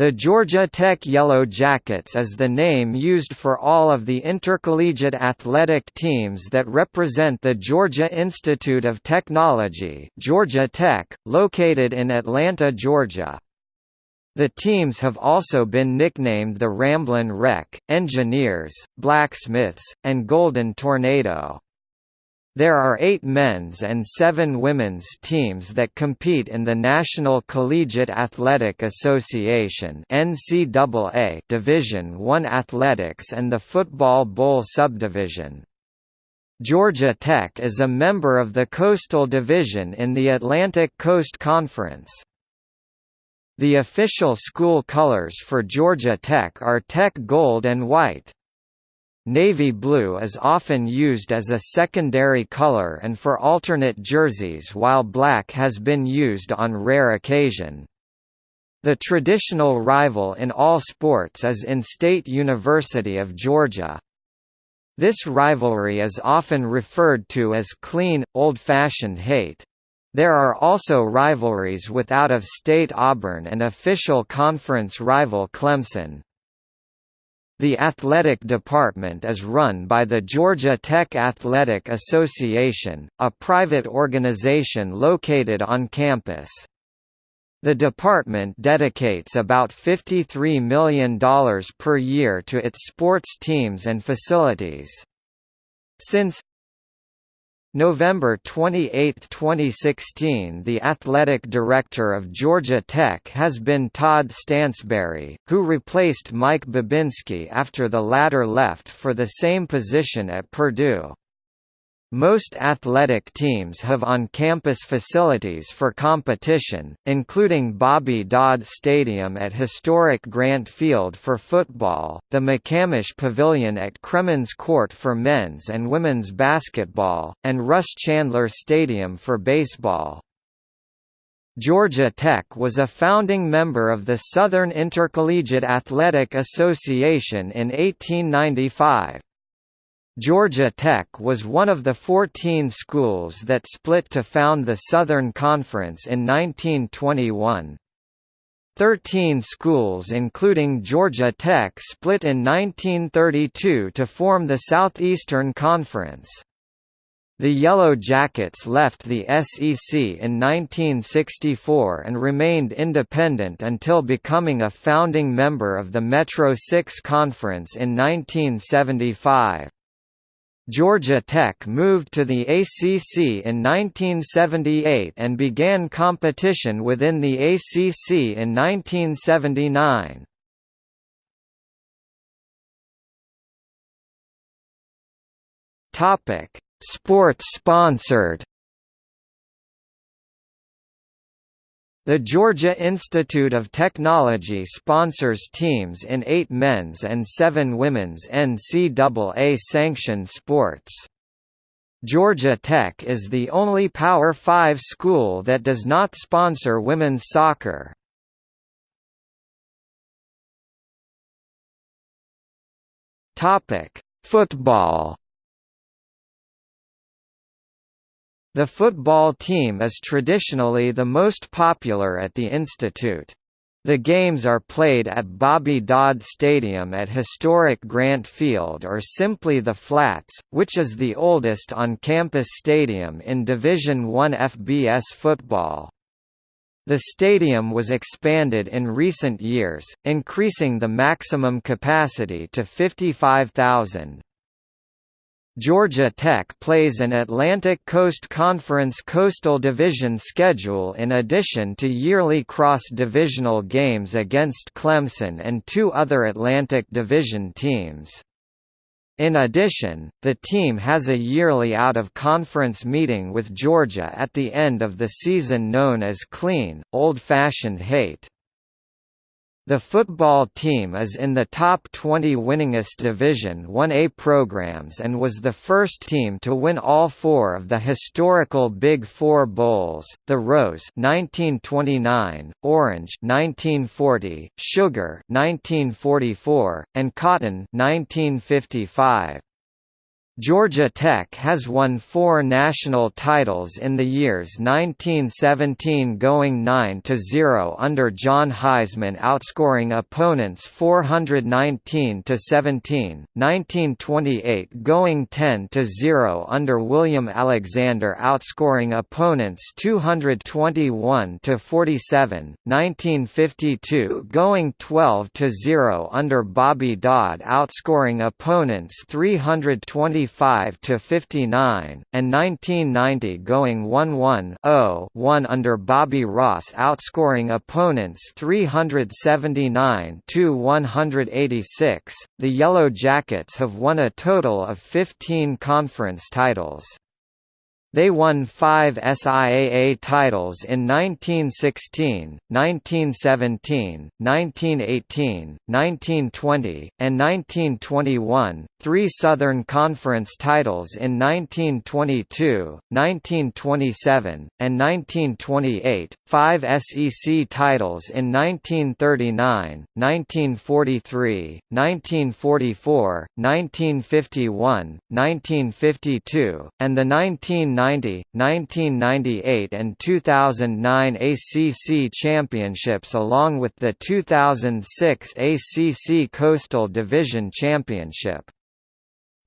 The Georgia Tech Yellow Jackets is the name used for all of the intercollegiate athletic teams that represent the Georgia Institute of Technology Georgia Tech, located in Atlanta, Georgia. The teams have also been nicknamed the Ramblin' Wreck, Engineers, Blacksmiths, and Golden Tornado. There are eight men's and seven women's teams that compete in the National Collegiate Athletic Association NCAA Division I Athletics and the Football Bowl subdivision. Georgia Tech is a member of the Coastal Division in the Atlantic Coast Conference. The official school colors for Georgia Tech are Tech Gold and White. Navy blue is often used as a secondary color and for alternate jerseys while black has been used on rare occasion. The traditional rival in all sports is in-state University of Georgia. This rivalry is often referred to as clean, old-fashioned hate. There are also rivalries with out-of-state Auburn and official conference rival Clemson. The athletic department is run by the Georgia Tech Athletic Association, a private organization located on campus. The department dedicates about $53 million per year to its sports teams and facilities. Since November 28, 2016 The athletic director of Georgia Tech has been Todd Stansbury, who replaced Mike Bobinski after the latter left for the same position at Purdue. Most athletic teams have on-campus facilities for competition, including Bobby Dodd Stadium at historic Grant Field for football, the McCamish Pavilion at Cremins Court for men's and women's basketball, and Russ Chandler Stadium for baseball. Georgia Tech was a founding member of the Southern Intercollegiate Athletic Association in 1895. Georgia Tech was one of the 14 schools that split to found the Southern Conference in 1921. Thirteen schools including Georgia Tech split in 1932 to form the Southeastern Conference. The Yellow Jackets left the SEC in 1964 and remained independent until becoming a founding member of the Metro Six Conference in 1975. Georgia Tech moved to the ACC in 1978 and began competition within the ACC in 1979. Topic: Sports sponsored The Georgia Institute of Technology sponsors teams in eight men's and seven women's NCAA-sanctioned sports. Georgia Tech is the only Power 5 school that does not sponsor women's soccer. Football The football team is traditionally the most popular at the institute. The games are played at Bobby Dodd Stadium at historic Grant Field or simply the Flats, which is the oldest on-campus stadium in Division I FBS football. The stadium was expanded in recent years, increasing the maximum capacity to 55,000. Georgia Tech plays an Atlantic Coast Conference Coastal Division schedule in addition to yearly cross-divisional games against Clemson and two other Atlantic Division teams. In addition, the team has a yearly out-of-conference meeting with Georgia at the end of the season known as Clean, Old-Fashioned Hate. The football team is in the top 20 winningest Division 1A programs and was the first team to win all four of the historical Big Four Bowls, the Rose 1929, Orange 1940, Sugar 1944, and Cotton 1955. Georgia Tech has won four national titles in the years 1917 going 9–0 under John Heisman outscoring opponents 419–17, 1928 going 10–0 under William Alexander outscoring opponents 221–47, 1952 going 12–0 under Bobby Dodd outscoring opponents 320 55 to 59, and 1990 going 1-1-0-1 under Bobby Ross outscoring opponents 379 to 186. The Yellow Jackets have won a total of 15 conference titles. They won five SIAA titles in 1916, 1917, 1918, 1920, and 1921, three Southern Conference titles in 1922, 1927, and 1928, five SEC titles in 1939, 1943, 1944, 1951, 1952, and the 19 1990, 1998 and 2009 ACC championships along with the 2006 ACC Coastal Division Championship.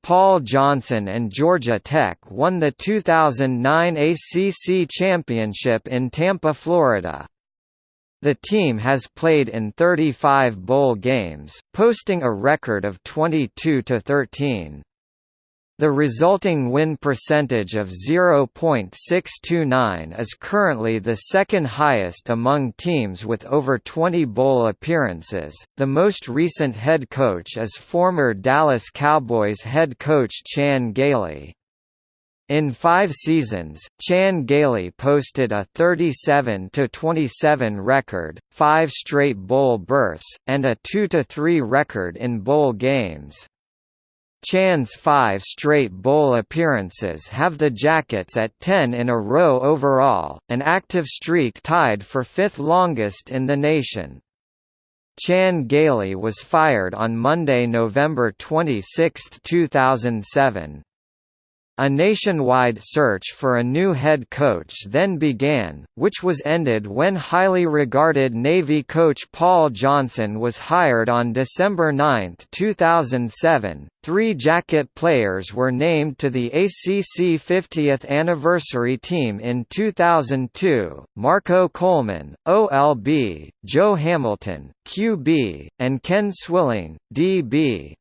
Paul Johnson and Georgia Tech won the 2009 ACC Championship in Tampa, Florida. The team has played in 35 bowl games, posting a record of 22–13. The resulting win percentage of 0.629 is currently the second highest among teams with over 20 bowl appearances. The most recent head coach is former Dallas Cowboys head coach Chan Gailey. In five seasons, Chan Gailey posted a 37–27 record, five straight bowl berths, and a 2–3 record in bowl games. Chan's five straight bowl appearances have the Jackets at 10 in a row overall, an active streak tied for fifth longest in the nation. Chan Gailey was fired on Monday, November 26, 2007. A nationwide search for a new head coach then began, which was ended when highly regarded Navy coach Paul Johnson was hired on December 9, 2007. Three Jacket players were named to the ACC 50th anniversary team in 2002 Marco Coleman, OLB, Joe Hamilton, QB, and Ken Swilling, DB.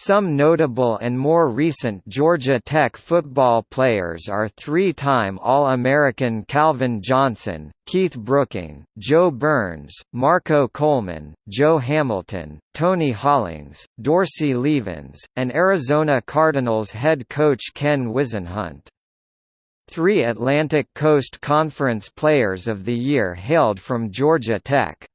Some notable and more recent Georgia Tech football players are three-time All-American Calvin Johnson, Keith Brooking, Joe Burns, Marco Coleman, Joe Hamilton, Tony Hollings, Dorsey Levens, and Arizona Cardinals head coach Ken Whisenhunt. Three Atlantic Coast Conference Players of the Year hailed from Georgia Tech.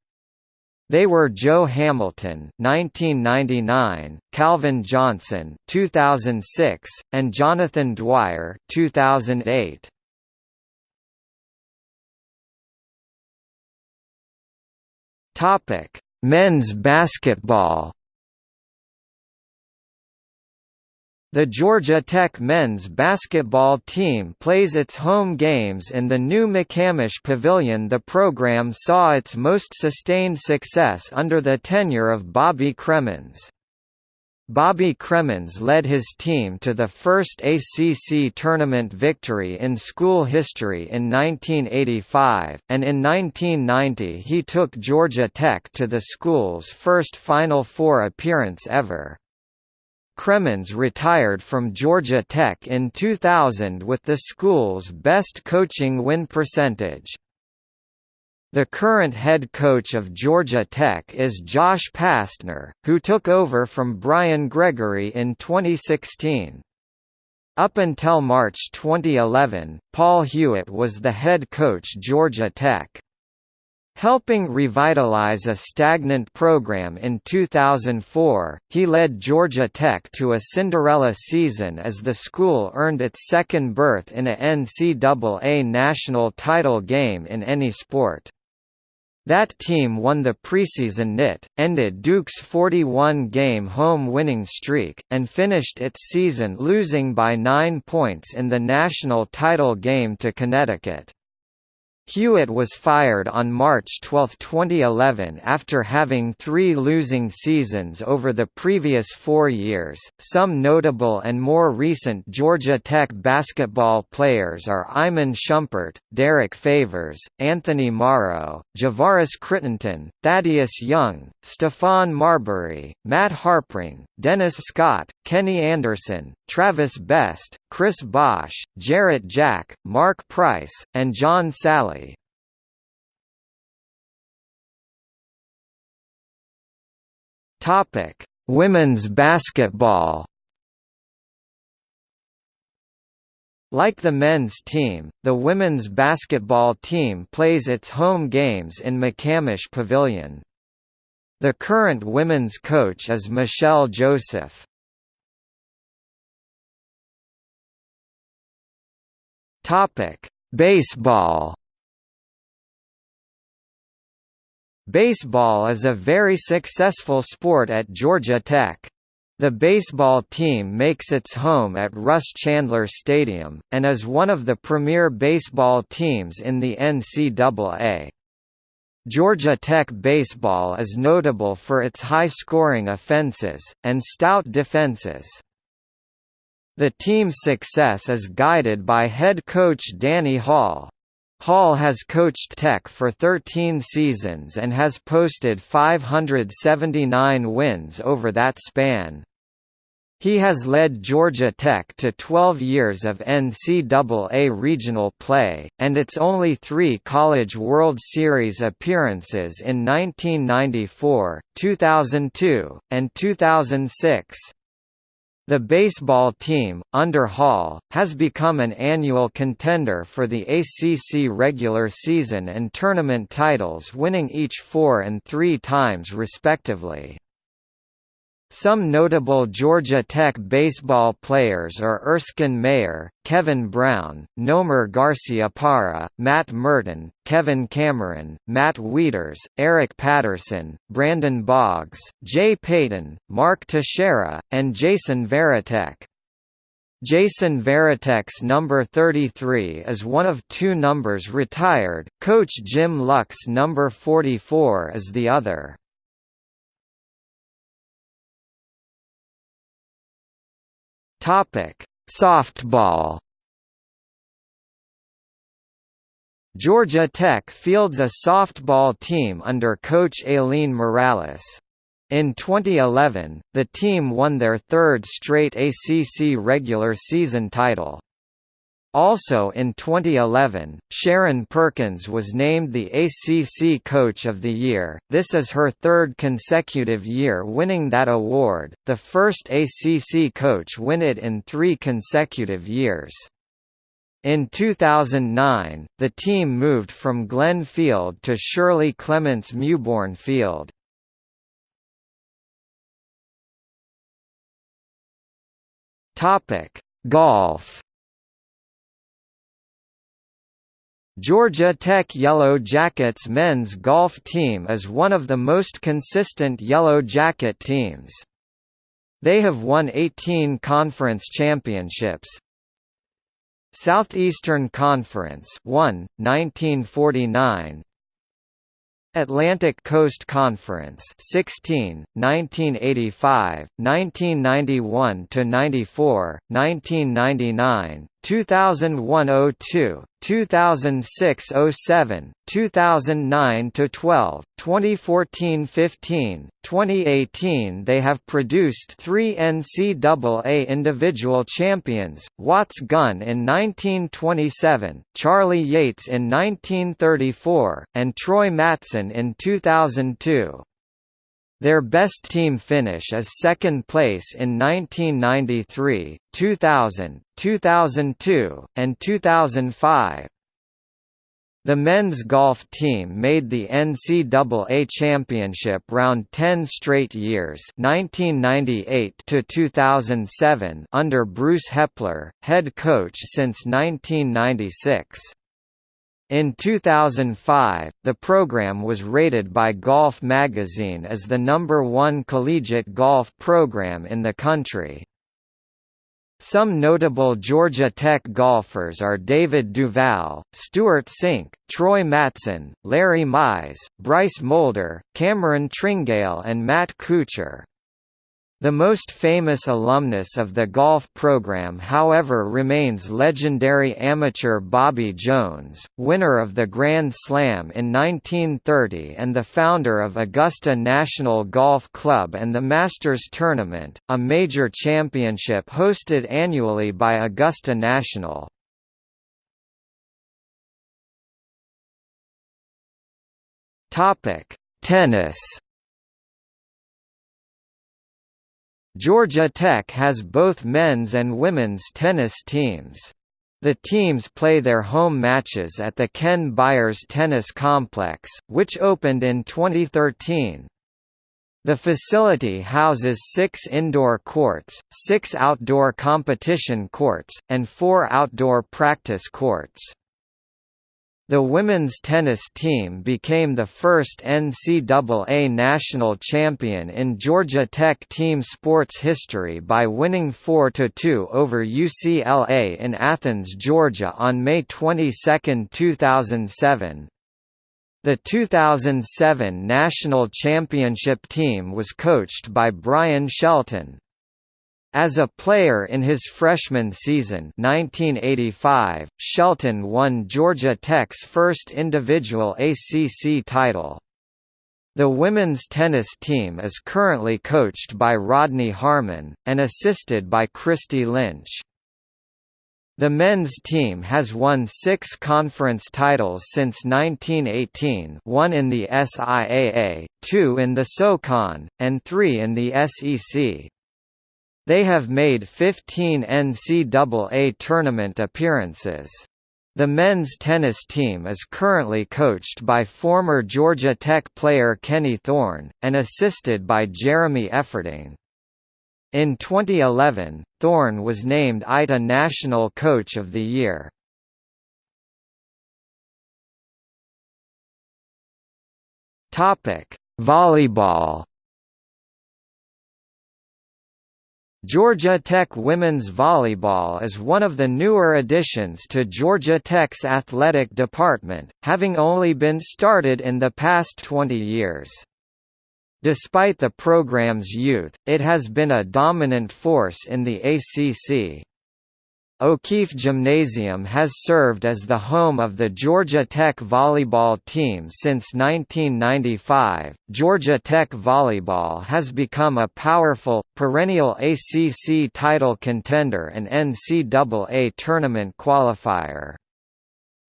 They were Joe Hamilton (1999), Calvin Johnson (2006), and Jonathan Dwyer (2008). Topic: Men's basketball. The Georgia Tech men's basketball team plays its home games in the new McCamish Pavilion. The program saw its most sustained success under the tenure of Bobby Cremins. Bobby Cremins led his team to the first ACC tournament victory in school history in 1985, and in 1990 he took Georgia Tech to the school's first Final Four appearance ever. Cremins retired from Georgia Tech in 2000 with the school's best coaching win percentage. The current head coach of Georgia Tech is Josh Pastner, who took over from Brian Gregory in 2016. Up until March 2011, Paul Hewitt was the head coach Georgia Tech. Helping revitalize a stagnant program in 2004, he led Georgia Tech to a Cinderella season as the school earned its second berth in a NCAA national title game in any sport. That team won the preseason NIT, ended Duke's 41-game home winning streak, and finished its season losing by nine points in the national title game to Connecticut. Hewitt was fired on March 12, 2011 after having three losing seasons over the previous four years. Some notable and more recent Georgia Tech basketball players are Iman Shumpert, Derrick Favors, Anthony Morrow, Javaris Crittenton, Thaddeus Young, Stephon Marbury, Matt Harpring, Dennis Scott, Kenny Anderson, Travis Best, Chris Bosh, Jarrett Jack, Mark Price, and John Salley. Topic: Women's basketball. Like the men's team, the women's basketball team plays its home games in McCamish Pavilion. The current women's coach is Michelle Joseph. Topic: Baseball. Baseball is a very successful sport at Georgia Tech. The baseball team makes its home at Russ Chandler Stadium, and is one of the premier baseball teams in the NCAA. Georgia Tech baseball is notable for its high-scoring offenses, and stout defenses. The team's success is guided by head coach Danny Hall. Hall has coached Tech for 13 seasons and has posted 579 wins over that span. He has led Georgia Tech to 12 years of NCAA regional play, and its only three College World Series appearances in 1994, 2002, and 2006. The baseball team, under Hall, has become an annual contender for the ACC regular season and tournament titles winning each four and three times respectively. Some notable Georgia Tech baseball players are Erskine Mayer, Kevin Brown, Nomar Garciaparra, Matt Murton, Kevin Cameron, Matt Wieters, Eric Patterson, Brandon Boggs, Jay Payton, Mark Teixeira, and Jason Varitek. Jason Varitek's number 33 is one of two numbers retired, coach Jim Luck's number 44 is the other. Topic: Softball. Georgia Tech fields a softball team under coach Aileen Morales. In 2011, the team won their third straight ACC regular season title. Also in 2011, Sharon Perkins was named the ACC Coach of the Year. This is her third consecutive year winning that award, the first ACC coach win it in three consecutive years. In 2009, the team moved from Glenn Field to Shirley Clements Mewborn Field. Topic: Golf Georgia Tech Yellow Jackets men's golf team is one of the most consistent Yellow Jacket teams. They have won 18 conference championships. Southeastern Conference 1, 1949 Atlantic Coast Conference 16 1985 1991 to 94 1999 2001–02, 2006–07, 2009–12, 2014–15, 2018 They have produced three NCAA individual champions, Watts Gunn in 1927, Charlie Yates in 1934, and Troy Matteson in 2002. Their best team finish is second place in 1993, 2000, 2002, and 2005. The men's golf team made the NCAA championship round 10 straight years 1998 to 2007 under Bruce Heppler, head coach since 1996. In 2005, the program was rated by Golf Magazine as the number one collegiate golf program in the country. Some notable Georgia Tech golfers are David Duval, Stewart Cink, Troy Matteson, Larry Mize, Bryce Molder, Cameron Tringale and Matt Kuchar. The most famous alumnus of the golf program however remains legendary amateur Bobby Jones, winner of the Grand Slam in 1930 and the founder of Augusta National Golf Club and the Masters Tournament, a major championship hosted annually by Augusta National. Tennis Georgia Tech has both men's and women's tennis teams. The teams play their home matches at the Ken Byers Tennis Complex, which opened in 2013. The facility houses six indoor courts, six outdoor competition courts, and four outdoor practice courts. The women's tennis team became the first NCAA national champion in Georgia Tech team sports history by winning 4–2 over UCLA in Athens, Georgia on May 22, 2007. The 2007 national championship team was coached by Brian Shelton. As a player in his freshman season 1985, Shelton won Georgia Tech's first individual ACC title. The women's tennis team is currently coached by Rodney Harmon, and assisted by Christy Lynch. The men's team has won six conference titles since 1918 one in the SIAA, two in the SoCon, and three in the SEC. They have made 15 NCAA tournament appearances. The men's tennis team is currently coached by former Georgia Tech player Kenny Thorne, and assisted by Jeremy Efferding. In 2011, Thorne was named ITA National Coach of the Year. Volleyball Georgia Tech women's volleyball is one of the newer additions to Georgia Tech's athletic department, having only been started in the past 20 years. Despite the program's youth, it has been a dominant force in the ACC. O'Keefe Gymnasium has served as the home of the Georgia Tech volleyball team since 1995. Georgia Tech volleyball has become a powerful, perennial ACC title contender and NCAA tournament qualifier.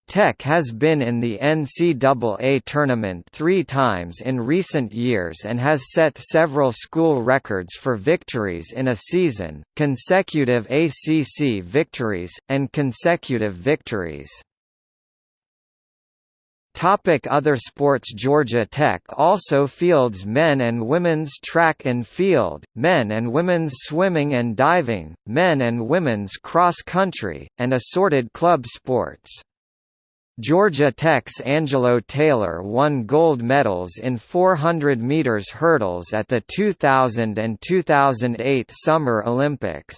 Tech has been in the NCAA tournament three times in recent years and has set several school records for victories in a season, consecutive ACC victories, and consecutive victories. Topic Other sports Georgia Tech also fields men and women's track and field, men and women's swimming and diving, men and women's cross-country, and assorted club sports. Georgia Tech's Angelo Taylor won gold medals in 400 meters hurdles at the 2000 and 2008 Summer Olympics.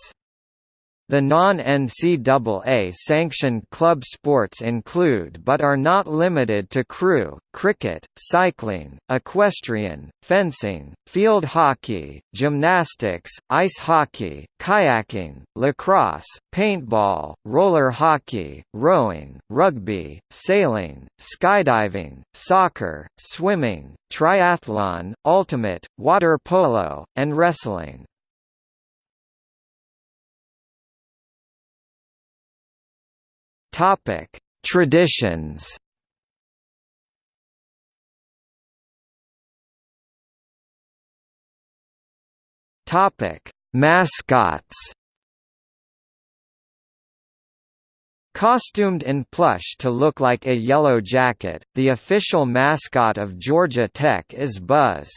The non-NCAA sanctioned club sports include but are not limited to crew, cricket, cycling, equestrian, fencing, field hockey, gymnastics, ice hockey, kayaking, lacrosse, paintball, roller hockey, rowing, rugby, sailing, skydiving, soccer, swimming, triathlon, ultimate, water polo, and wrestling. Topic: Traditions. Topic: Mascots. Costumed in plush to look like a yellow jacket, the official mascot of Georgia Tech is Buzz.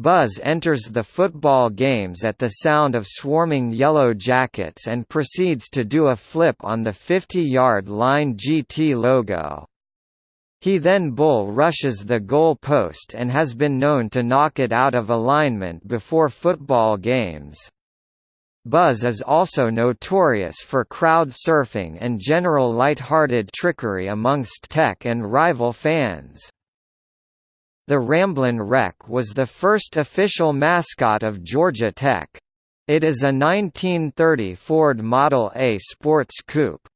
Buzz enters the football games at the sound of swarming Yellow Jackets and proceeds to do a flip on the 50-yard line GT logo. He then bull rushes the goal post and has been known to knock it out of alignment before football games. Buzz is also notorious for crowd surfing and general light-hearted trickery amongst Tech and rival fans. The Ramblin' Wreck was the first official mascot of Georgia Tech. It is a 1930 Ford Model A sports coupe.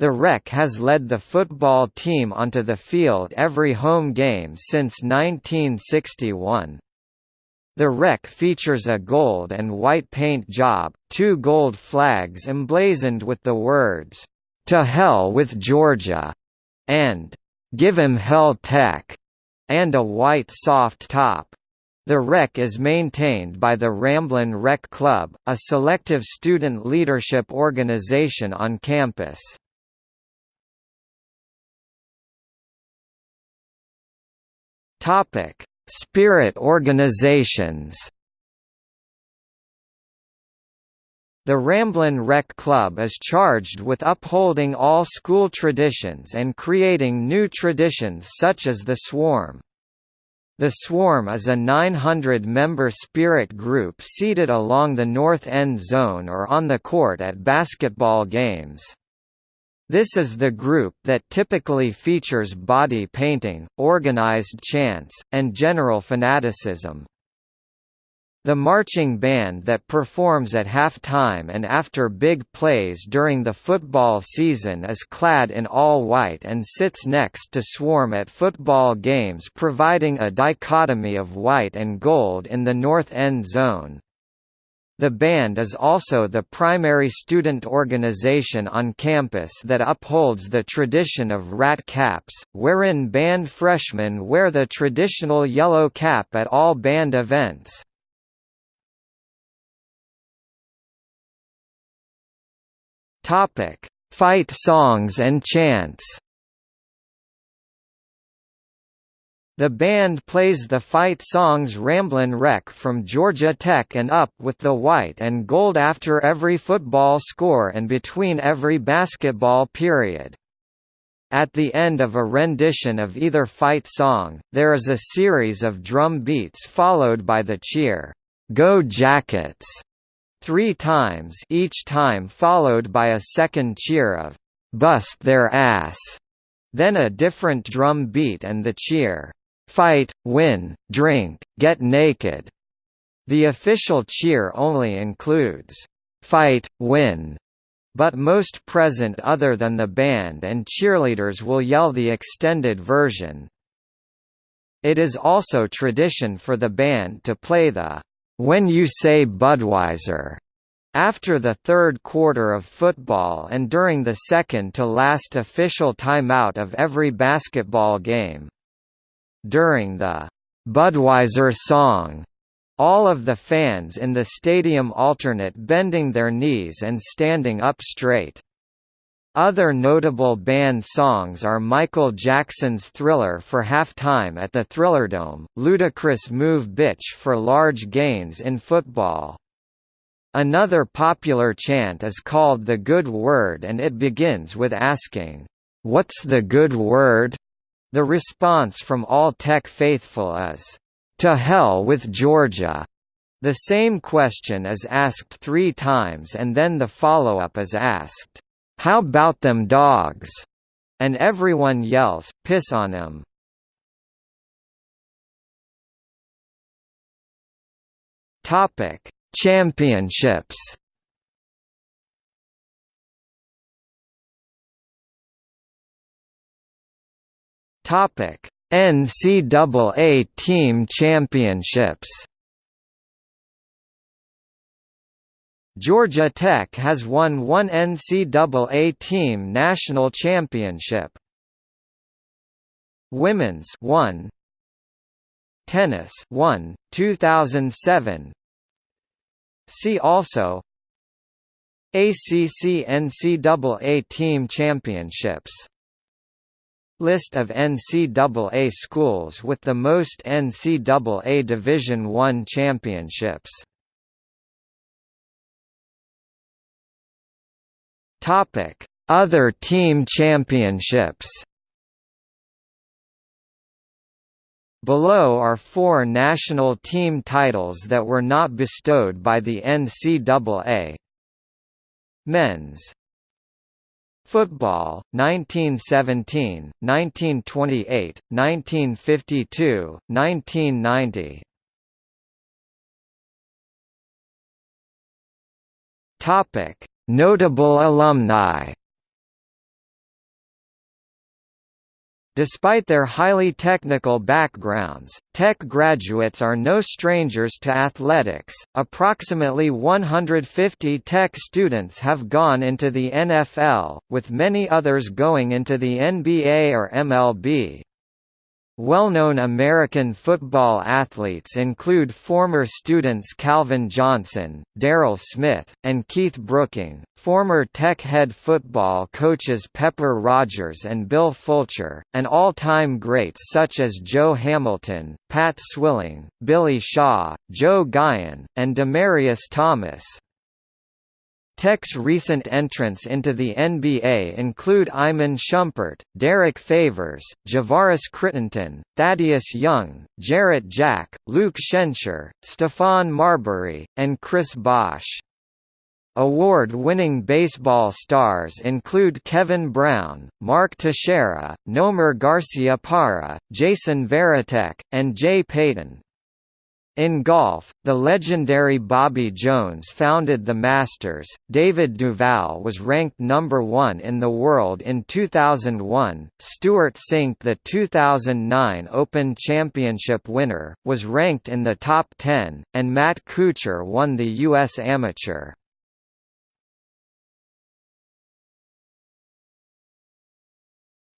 The Wreck has led the football team onto the field every home game since 1961. The Wreck features a gold and white paint job, two gold flags emblazoned with the words, "'To Hell with Georgia' and "'Give 'em Hell Tech' and a white soft top. The Wreck is maintained by the Ramblin' Wreck Club, a selective student leadership organization on campus. Spirit organizations. The Ramblin' Wreck Club is charged with upholding all school traditions and creating new traditions such as the Swarm. The Swarm is a 900-member spirit group seated along the north end zone or on the court at basketball games. This is the group that typically features body painting, organized chants, and general fanaticism. The marching band that performs at halftime and after big plays during the football season is clad in all white and sits next to Swarm at football games providing a dichotomy of white and gold in the north end zone. The band is also the primary student organization on campus that upholds the tradition of rat caps, wherein band freshmen wear the traditional yellow cap at all band events. Topic: Fight songs and chants. The band plays the fight songs Ramblin' Wreck from Georgia Tech and Up with the white and gold after every football score and between every basketball period. At the end of a rendition of either fight song, there is a series of drum beats followed by the cheer, "'Go Jackets' three times each time followed by a second cheer of «Bust their ass», then a different drum beat and the cheer «Fight, win, drink, get naked». The official cheer only includes «Fight, win», but most present other than the band and cheerleaders will yell the extended version. It is also tradition for the band to play the when you say Budweiser after the third quarter of football and during the second-to-last official timeout of every basketball game. During the Budweiser song, all of the fans in the stadium alternate bending their knees and standing up straight. Other notable band songs are Michael Jackson's Thriller for halftime at the Thrillerdome, Ludacris' Move Bitch for large gains in football. Another popular chant is called the Good Word and it begins with asking, "'What's the good word?' The response from all Tech faithful is, "'To hell with Georgia!' The same question is asked three times and then the follow-up is asked, how about them dogs? And everyone yells, piss on them. Topic: Championships. Topic: NCAA Team Championships. Georgia Tech has won one NCAA team national championship. Women's 1 Tennis 1 2007 See also. ACC NCAA team championships. List of NCAA schools with the most NCAA Division I championships Other team championships Below are four national team titles that were not bestowed by the NCAA. Men's Football, 1917, 1928, 1952, 1990 Notable alumni Despite their highly technical backgrounds, Tech graduates are no strangers to athletics. Approximately 150 Tech students have gone into the NFL, with many others going into the NBA or MLB. Well-known American football athletes include former students Calvin Johnson, Daryl Smith, and Keith Brooking, former Tech head football coaches Pepper Rogers and Bill Fulcher, and all-time greats such as Joe Hamilton, Pat Swilling, Billy Shaw, Joe Guyon, and Demaryius Thomas. Tech's recent entrants into the NBA include Iman Shumpert, Derrick Favors, Javaris Crittenton, Thaddeus Young, Jarrett Jack, Luke Schenscher, Stephon Marbury, and Chris Bosh. Award-winning baseball stars include Kevin Brown, Mark Teixeira, Nomar Garciaparra, Jason Varitek, and Jay Payton. In golf, the legendary Bobby Jones founded the Masters. David Duval was ranked number 1 in the world in 2001. Stewart Cink, the 2009 Open Championship winner, was ranked in the top 10, and Matt Kuchar won the US Amateur.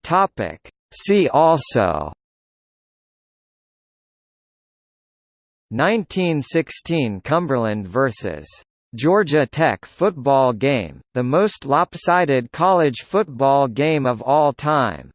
Topic: See also 1916 Cumberland vs. Georgia Tech football game, the most lopsided college football game of all time.